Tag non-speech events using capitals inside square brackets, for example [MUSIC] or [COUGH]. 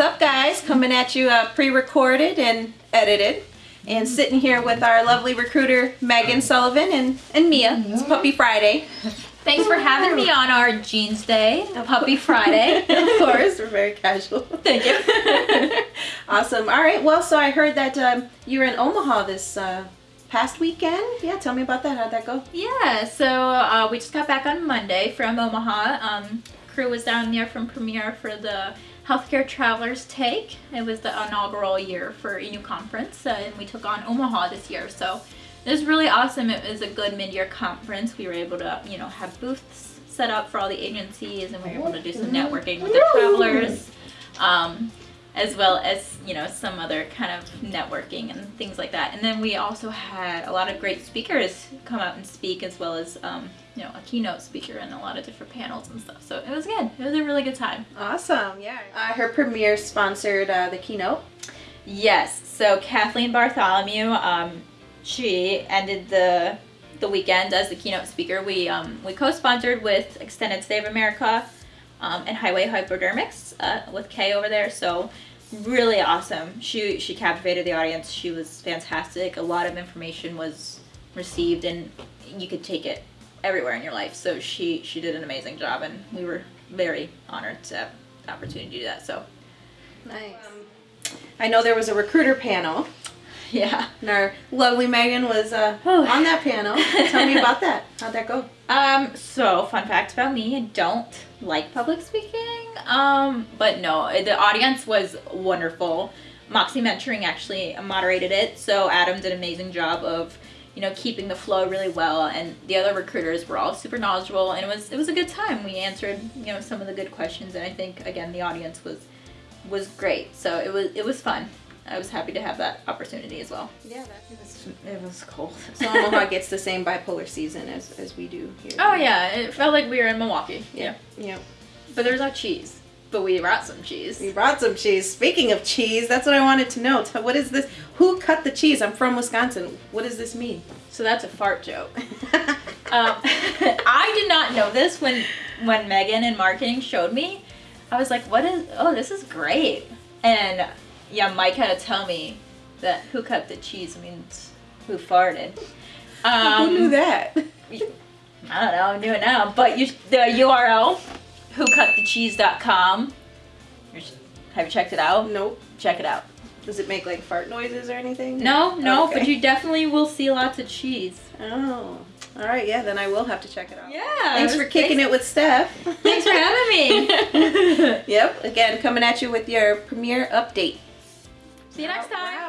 What's up guys? Coming at you uh, pre-recorded and edited. And sitting here with our lovely recruiter Megan Sullivan and, and Mia. It's Puppy Friday. Thanks for having me on our Jeans Day, Puppy Friday. [LAUGHS] of course, we're very casual. Thank you. [LAUGHS] awesome. All right, well, so I heard that um, you were in Omaha this uh, past weekend. Yeah, tell me about that. How'd that go? Yeah, so uh, we just got back on Monday from Omaha. Um, crew was down there from Premiere for the Healthcare Travelers Take. It was the inaugural year for ENU Conference, uh, and we took on Omaha this year. So it was really awesome. It was a good mid-year conference. We were able to, you know, have booths set up for all the agencies and we were able to do some networking with the travelers. Um, as well as, you know, some other kind of networking and things like that. And then we also had a lot of great speakers come out and speak as well as, um, you know, a keynote speaker and a lot of different panels and stuff. So it was good. It was a really good time. Awesome. Yeah. Uh, her premiere sponsored uh, the keynote. Yes. So Kathleen Bartholomew, um, she ended the the weekend as the keynote speaker. We um, we co-sponsored with Extended Stay of America um, and Highway Hypodermics uh, with Kay over there. So really awesome. She she captivated the audience. She was fantastic. A lot of information was received, and you could take it everywhere in your life. So she she did an amazing job, and we were very honored to have the opportunity to do that. So nice. Um, I know there was a recruiter panel [LAUGHS] Yeah. And our lovely Megan was uh, on that panel. Tell me about that. How'd that go? [LAUGHS] Um, so fun fact about me, I don't like public speaking. Um, but no, the audience was wonderful. Moxie Mentoring actually moderated it, so Adam did an amazing job of, you know, keeping the flow really well, and the other recruiters were all super knowledgeable, and it was it was a good time. We answered, you know, some of the good questions, and I think again the audience was was great. So it was it was fun. I was happy to have that opportunity as well. Yeah, that was, it was cold. [LAUGHS] So Omaha gets the same bipolar season as, as we do here. Oh yeah, it felt like we were in Milwaukee. Yeah. Yeah. But there's no cheese. But we brought some cheese. We brought some cheese. Speaking of cheese, that's what I wanted to know. What is this? Who cut the cheese? I'm from Wisconsin. What does this mean? So that's a fart joke. [LAUGHS] um, [LAUGHS] I did not know this when when Megan in marketing showed me. I was like, what is, oh, this is great. And yeah, Mike had to tell me that who cut the cheese means who farted. Um, who knew um, that? I don't know, I knew it now. But you, the URL, whocutthecheese.com. Have you checked it out? Nope. Check it out. Does it make like fart noises or anything? No, no, okay. but you definitely will see lots of cheese. Oh. All right, yeah, then I will have to check it out. Yeah. Thanks for kicking thanks, it with Steph. Thanks for having me. [LAUGHS] yep, again, coming at you with your premiere update. See you next time. Wow.